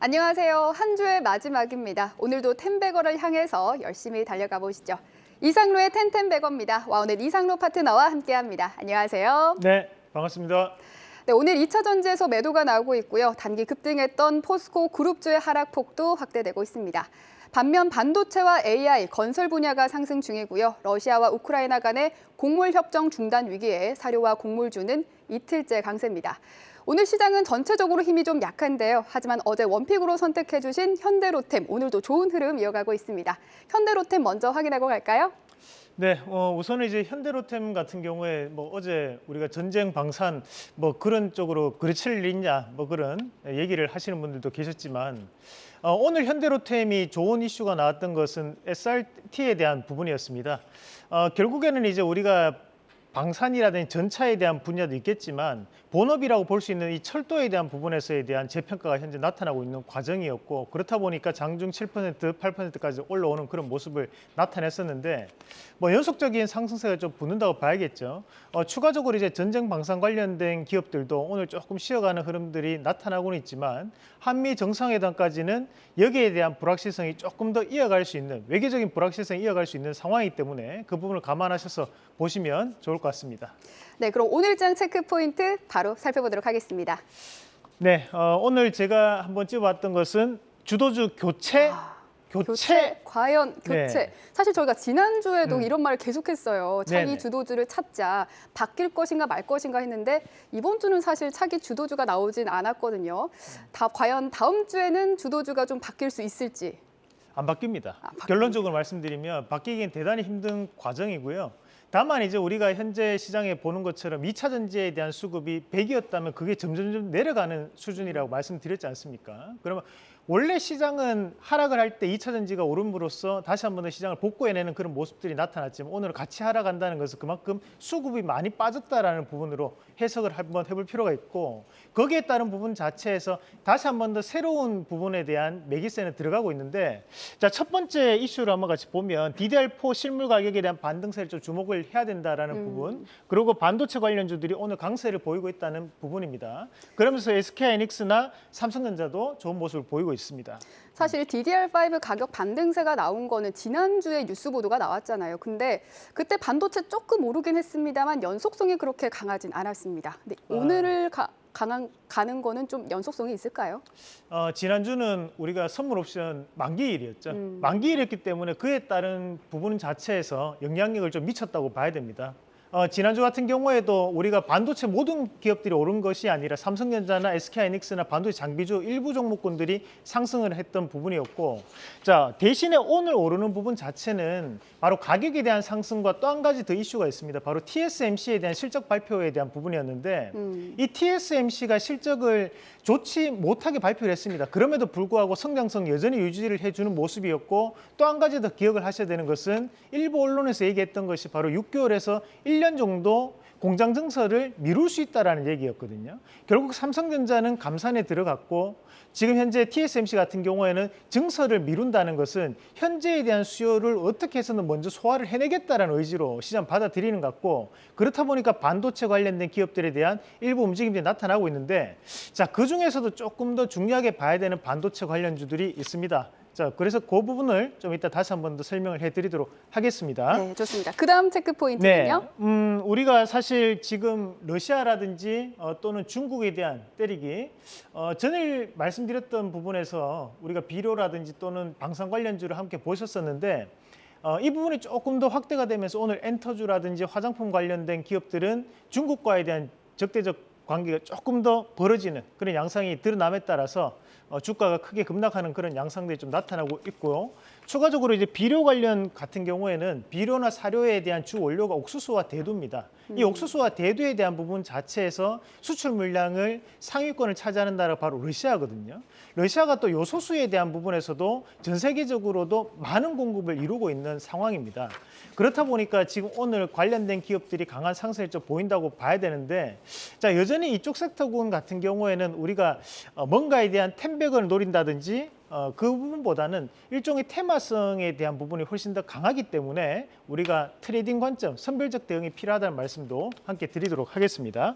안녕하세요. 한 주의 마지막입니다. 오늘도 텐베거를 향해서 열심히 달려가 보시죠. 이상로의 텐텐베거입니다. 와 오늘 이상로 파트너와 함께합니다. 안녕하세요. 네, 반갑습니다. 네, 오늘 2차 전지에서 매도가 나오고 있고요. 단기 급등했던 포스코 그룹주의 하락폭도 확대되고 있습니다. 반면 반도체와 AI, 건설 분야가 상승 중이고요. 러시아와 우크라이나 간의 곡물 협정 중단 위기에 사료와 곡물주는 이틀째 강세입니다. 오늘 시장은 전체적으로 힘이 좀 약한데요. 하지만 어제 원픽으로 선택해 주신 현대로템 오늘도 좋은 흐름 이어가고 있습니다. 현대로템 먼저 확인하고 갈까요? 네, 어, 우선은 이제 현대로템 같은 경우에 뭐 어제 우리가 전쟁 방산 뭐 그런 쪽으로 그르칠 일 있냐 뭐 그런 얘기를 하시는 분들도 계셨지만 어, 오늘 현대로템이 좋은 이슈가 나왔던 것은 SRT에 대한 부분이었습니다. 어, 결국에는 이제 우리가 방산이라든지 전차에 대한 분야도 있겠지만 본업이라고 볼 수 있는 이 철도에 대한 부분에서에 대한 재평가가 현재 나타나고 있는 과정이었고 그렇다 보니까 장중 7% 8%까지 올라오는 그런 모습을 나타냈었는데 뭐 연속적인 상승세가 좀 붙는다고 봐야겠죠. 어, 추가적으로 이제 전쟁 방산 관련된 기업들도 오늘 조금 쉬어가는 흐름들이 나타나고는 있지만 한미 정상회담까지는 여기에 대한 불확실성이 조금 더 이어갈 수 있는 외교적인 불확실성이 이어갈 수 있는 상황이기 때문에 그 부분을 감안하셔서 보시면 좋을 것 같습니다. 네, 그럼 오늘장 체크 포인트 바로 살펴보도록 하겠습니다. 네, 어, 오늘 제가 한번 찍어봤던 것은 주도주 교체, 교체, 교체, 과연 교체. 네. 사실 저희가 지난주에도 음. 이런 말을 계속했어요. 차기 네네. 주도주를 찾자. 바뀔 것인가 말 것인가 했는데 이번 주는 사실 차기 주도주가 나오진 않았거든요. 다 과연 다음 주에는 주도주가 좀 바뀔 수 있을지. 안 바뀝니다. 아. 결론적으로 말씀드리면 바뀌기엔 대단히 힘든 과정이고요. 다만 이제 우리가 현재 시장에 보는 것처럼 2차 전지에 대한 수급이 100이었다면 그게 점점점 내려가는 수준이라고 말씀드렸지 않습니까? 그러면 원래 시장은 하락을 할 때 2차 전지가 오름으로써 다시 한 번 더 시장을 복구해내는 그런 모습들이 나타났지만 오늘은 같이 하락한다는 것은 그만큼 수급이 많이 빠졌다라는 부분으로 해석을 한번 해볼 필요가 있고 거기에 따른 부분 자체에서 다시 한 번 더 새로운 부분에 대한 매기세는 들어가고 있는데 자 첫 번째 이슈를 한번 같이 보면 DDR4 실물 가격에 대한 반등세를 좀 주목을 해야 된다라는 음. 부분 그리고 반도체 관련주들이 오늘 강세를 보이고 있다는 부분입니다. 그러면서 SK하이닉스나 삼성전자도 좋은 모습을 보이고 있습니다. 사실 DDR5 가격 반등세가 나온 거는 지난주에 뉴스 보도가 나왔잖아요. 근데 그때 반도체 조금 오르긴 했습니다만 연속성이 그렇게 강하진 않았습니다. 근데 아. 오늘을 가, 강한, 가는 거는 좀 연속성이 있을까요? 어, 지난주는 우리가 선물 옵션 만기일이었죠. 음. 만기일이었기 때문에 그에 따른 부분 자체에서 영향력을 좀 미쳤다고 봐야 됩니다. 어, 지난주 같은 경우에도 우리가 반도체 모든 기업들이 오른 것이 아니라 삼성전자나 SK하이닉스나 반도체 장비주 일부 종목군들이 상승을 했던 부분이었고 자 대신에 오늘 오르는 부분 자체는 바로 가격에 대한 상승과 또 한 가지 더 이슈가 있습니다. 바로 TSMC에 대한 실적 발표에 대한 부분이었는데 음. 이 TSMC가 실적을 좋지 못하게 발표를 했습니다. 그럼에도 불구하고 성장성 여전히 유지를 해주는 모습이었고 또 한 가지 더 기억을 하셔야 되는 것은 일부 언론에서 얘기했던 것이 바로 6개월에서 1년 정도 공장 증설을 미룰 수 있다라는 얘기였거든요. 결국 삼성전자는 감산에 들어갔고 지금 현재 TSMC 같은 경우에는 증설을 미룬다는 것은 현재에 대한 수요를 어떻게 해서는 먼저 소화를 해내겠다라는 의지로 시장 받아들이는 것 같고 그렇다 보니까 반도체 관련된 기업들에 대한 일부 움직임들이 나타나고 있는데 자 그중에서도 조금 더 중요하게 봐야 되는 반도체 관련주들이 있습니다. 자 그래서 그 부분을 좀 이따 다시 한 번 더 설명을 해드리도록 하겠습니다. 네, 좋습니다. 그 다음 체크 포인트는요? 네, 음, 우리가 사실 지금 러시아라든지 어, 또는 중국에 대한 때리기 어, 전에 말씀드렸던 부분에서 우리가 비료라든지 또는 방산 관련주를 함께 보셨었는데 어, 이 부분이 조금 더 확대가 되면서 오늘 엔터주라든지 화장품 관련된 기업들은 중국과에 대한 적대적 관계가 조금 더 벌어지는 그런 양상이 드러남에 따라서 어, 주가가 크게 급락하는 그런 양상들이 좀 나타나고 있고요. 추가적으로 이제 비료 관련 같은 경우에는 비료나 사료에 대한 주 원료가 옥수수와 대두입니다. 이 옥수수와 대두에 대한 부분 자체에서 수출 물량을 상위권을 차지하는 나라가 바로 러시아거든요. 러시아가 또 요소수에 대한 부분에서도 전 세계적으로도 많은 공급을 이루고 있는 상황입니다. 그렇다 보니까 지금 오늘 관련된 기업들이 강한 상승을 좀 보인다고 봐야 되는데 자 여전히 이쪽 섹터군 같은 경우에는 우리가 어, 뭔가에 대한 ten bagger를 노린다든지 어, 그 부분보다는 일종의 테마성에 대한 부분이 훨씬 더 강하기 때문에 우리가 트레이딩 관점, 선별적 대응이 필요하다는 말씀도 함께 드리도록 하겠습니다.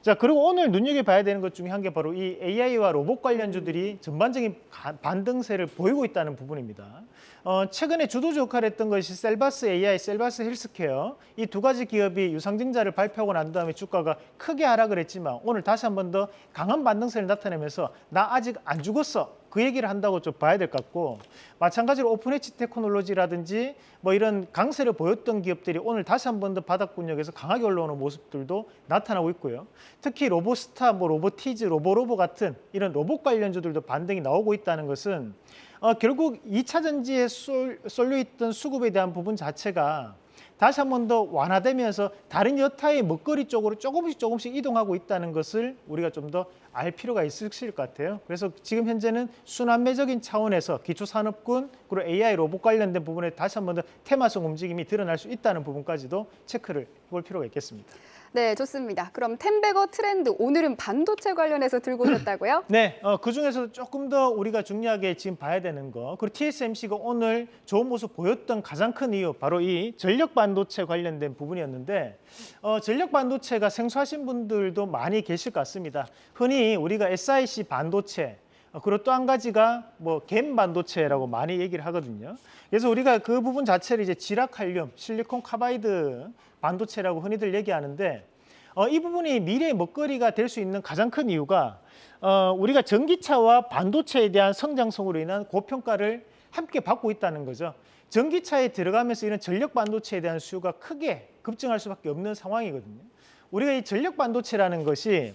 자, 그리고 오늘 눈여겨봐야 되는 것 중에 한 개 바로 이 AI와 로봇 관련주들이 전반적인 가- 반등세를 보이고 있다는 부분입니다. 어, 최근에 주도주 역할을 했던 것이 셀바스 AI, 셀바스 헬스케어 이 두 가지 기업이 유상증자를 발표하고 난 다음에 주가가 크게 하락을 했지만 오늘 다시 한 번 더 강한 반등세를 나타내면서 나 아직 안 죽었어 그 얘기를 한다고 좀 봐야 될 것 같고 마찬가지로 오픈 엣지 테크놀로지라든지 뭐 이런 강세를 보였던 기업들이 오늘 다시 한 번 더 바닥권역에서 강하게 올라오는 모습들도 나타나고 있고요. 특히 로보스타, 뭐 로보티즈, 로보로보 같은 이런 로봇 관련주들도 반등이 나오고 있다는 것은 어, 결국 2차 전지에 쏠, 쏠려 있던 수급에 대한 부분 자체가 다시 한 번 더 완화되면서 다른 여타의 먹거리 쪽으로 조금씩 조금씩 이동하고 있다는 것을 우리가 좀 더 알 필요가 있을 것 같아요. 그래서 지금 현재는 순환매적인 차원에서 기초산업군 그리고 AI 로봇 관련된 부분에 다시 한 번 더 테마성 움직임이 드러날 수 있다는 부분까지도 체크를 해볼 필요가 있겠습니다. 네, 좋습니다. 그럼 템베거 트렌드 오늘은 반도체 관련해서 들고 오셨다고요? 네, 어, 그 중에서도 조금 더 우리가 중요하게 지금 봐야 되는 거, 그리고 TSMC가 오늘 좋은 모습 보였던 가장 큰 이유, 바로 이 전력 반도체 관련된 부분이었는데, 어, 전력 반도체가 생소하신 분들도 많이 계실 것 같습니다. 흔히 우리가 SiC 반도체, 어, 그리고 또 한 가지가 뭐 GaN 반도체라고 많이 얘기를 하거든요. 그래서 우리가 그 부분 자체를 이제 지락칼륨, 실리콘 카바이드 반도체라고 흔히들 얘기하는데 어, 이 부분이 미래의 먹거리가 될 수 있는 가장 큰 이유가 어, 우리가 전기차와 반도체에 대한 성장성으로 인한 고평가를 함께 받고 있다는 거죠. 전기차에 들어가면서 이런 전력 반도체에 대한 수요가 크게 급증할 수밖에 없는 상황이거든요. 우리가 이 전력 반도체라는 것이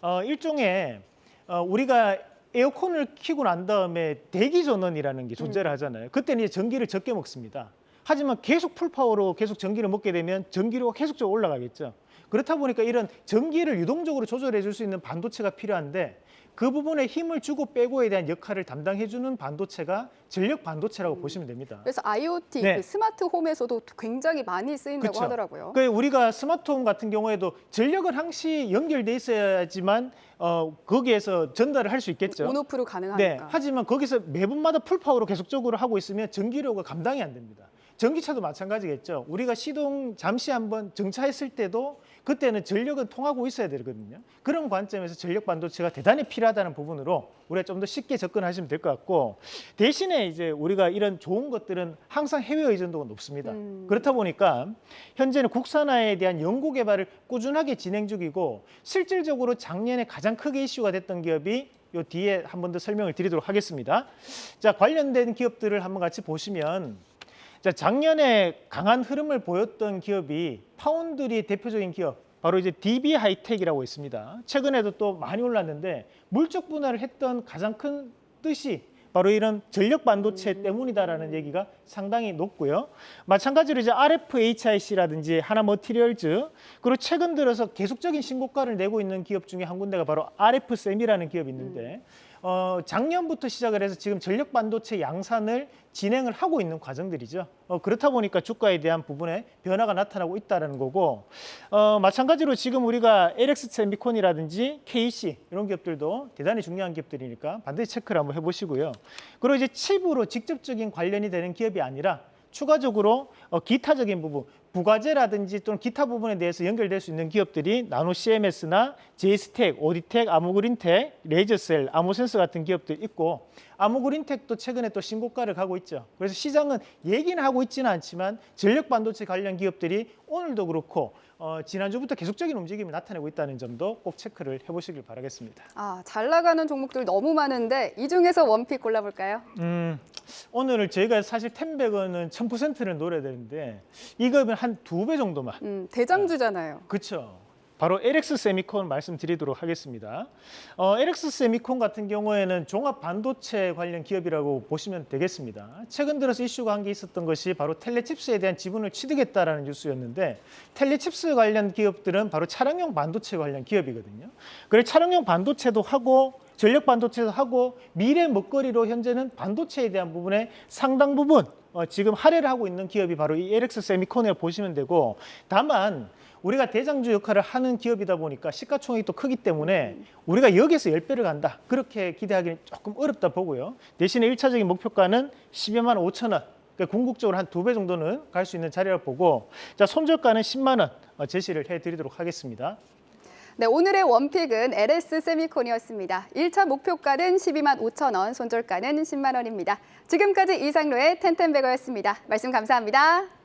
어, 일종의 어, 우리가 에어컨을 켜고 난 다음에 대기 전원이라는 게 존재를 하잖아요. 그때는 이제 전기를 적게 먹습니다. 하지만 계속 풀파워로 계속 전기를 먹게 되면 전기료가 계속적으로 올라가겠죠. 그렇다 보니까 이런 전기를 유동적으로 조절해 줄 수 있는 반도체가 필요한데 그 부분에 힘을 주고 빼고에 대한 역할을 담당해 주는 반도체가 전력 반도체라고 보시면 됩니다. 그래서 IoT, 네. 그 스마트 홈에서도 굉장히 많이 쓰인다고 그쵸. 하더라고요. 그 우리가 스마트 홈 같은 경우에도 전력은 항시 연결돼 있어야지만 어, 거기에서 전달을 할 수 있겠죠. on off로 네. 가능하니까. 하지만 거기서 매분마다 full power로 계속적으로 하고 있으면 전기료가 감당이 안 됩니다. 전기차도 마찬가지겠죠. 우리가 시동 잠시 한번 정차했을 때도 그때는 전력은 통하고 있어야 되거든요. 그런 관점에서 전력 반도체가 대단히 필요하다는 부분으로 우리가 좀 더 쉽게 접근하시면 될 것 같고 대신에 이제 우리가 이런 좋은 것들은 항상 해외 의존도가 높습니다. 음. 그렇다 보니까 현재는 국산화에 대한 연구 개발을 꾸준하게 진행 중이고 실질적으로 작년에 가장 크게 이슈가 됐던 기업이 요 뒤에 한 번 더 설명을 드리도록 하겠습니다. 자, 관련된 기업들을 한번 같이 보시면 자, 작년에 강한 흐름을 보였던 기업이 파운드리의 대표적인 기업 바로 이제 DB 하이텍이라고 있습니다. 최근에도 또 많이 올랐는데 물적 분할을 했던 가장 큰 뜻이 바로 이런 전력 반도체 때문이다라는 얘기가 상당히 높고요. 마찬가지로 이제 RFHIC라든지 하나 머티리얼즈 그리고 최근 들어서 계속적인 신고가를 내고 있는 기업 중에 한 군데가 바로 RF셈이라는 기업이 있는데 어, 작년부터 시작을 해서 지금 전력 반도체 양산을 진행을 하고 있는 과정들이죠. 어, 그렇다 보니까 주가에 대한 부분에 변화가 나타나고 있다는 거고 어, 마찬가지로 지금 우리가 LX 세미콘이라든지 KC 이런 기업들도 대단히 중요한 기업들이니까 반드시 체크를 한번 해보시고요. 그리고 이제 칩으로 직접적인 관련이 되는 기업이 아니라 추가적으로 어, 기타적인 부분, 부가재라든지 또는 기타 부분에 대해서 연결될 수 있는 기업들이 나노 CMS나 제이스텍, 오디텍, 아무그린텍, 레이저셀, 아모센서 같은 기업들 있고 아무그린텍도 최근에 또 신고가를 가고 있죠. 그래서 시장은 얘기는 하고 있지는 않지만 전력 반도체 관련 기업들이 오늘도 그렇고 어, 지난주부터 계속적인 움직임이 나타내고 있다는 점도 꼭 체크를 해보시길 바라겠습니다. 아, 잘 나가는 종목들 너무 많은데 이 중에서 원픽 골라볼까요? 음, 오늘 저희가 사실 텐백은 1000%를 노려야 되는데 이거는 한 두 배 정도만 음, 대장주잖아요. 그렇죠. 바로 LX 세미콘 말씀드리도록 하겠습니다. 어, LX 세미콘 같은 경우에는 종합 반도체 관련 기업이라고 보시면 되겠습니다. 최근 들어서 이슈가 한 게 있었던 것이 바로 텔레칩스에 대한 지분을 취득했다라는 뉴스였는데 텔레칩스 관련 기업들은 바로 차량용 반도체 관련 기업이거든요. 그래 차량용 반도체도 하고 전력 반도체도 하고 미래 먹거리로 현재는 반도체에 대한 부분에 상당 부분 어, 지금 할애를 하고 있는 기업이 바로 이 LX 세미콘을 보시면 되고 다만 우리가 대장주 역할을 하는 기업이다 보니까 시가총액이 또 크기 때문에 우리가 여기서 10배를 간다. 그렇게 기대하기는 조금 어렵다 보고요. 대신에 일차적인 목표가는 12만 5천 원. 그러니까 궁극적으로 한 두 배 정도는 갈 수 있는 자리라고 보고 자 손절가는 10만 원 어, 제시를 해드리도록 하겠습니다. 네, 오늘의 원픽은 LS 세미콘이었습니다. 1차 목표가는 12만 5천 원, 손절가는 10만 원입니다. 지금까지 이상로의 텐텐베거였습니다. 말씀 감사합니다.